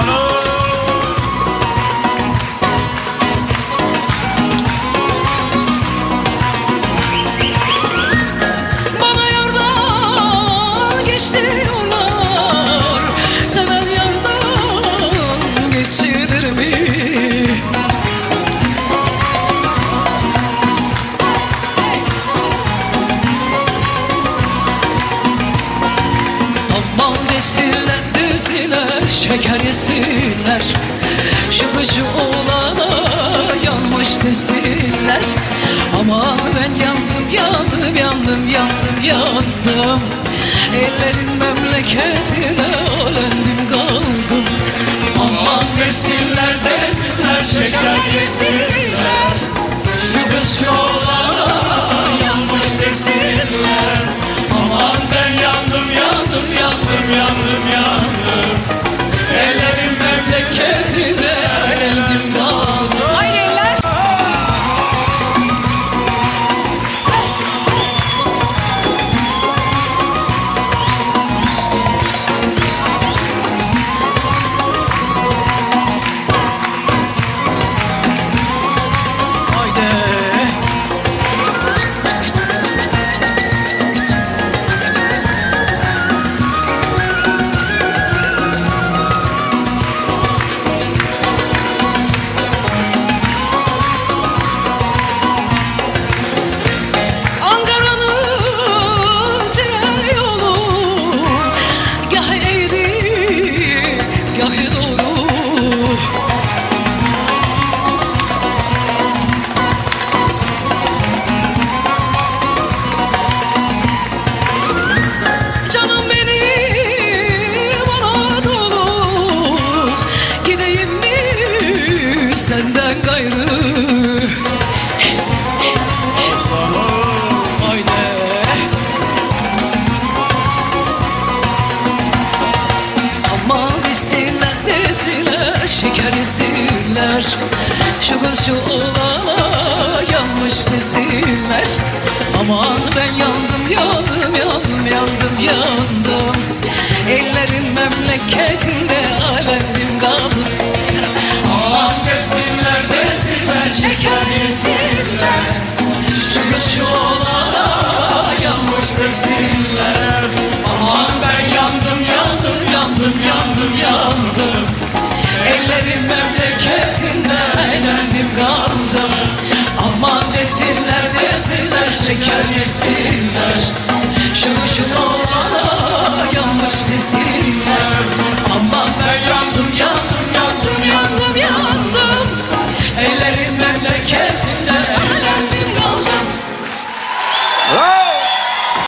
Follow şeker yesinler Şu kışı oğlana yanmış desinler. Aman ben yandım yandım yandım yandım yandım. Ellerin memleketine ölendim kaldım. Aman desinler desinler şeker yesinler nesiller Şu kız şu oğlana yanmış nesiller Aman ben yandım yandım yandım yandım yandım. Ellerin memleketinde alemdim kaldım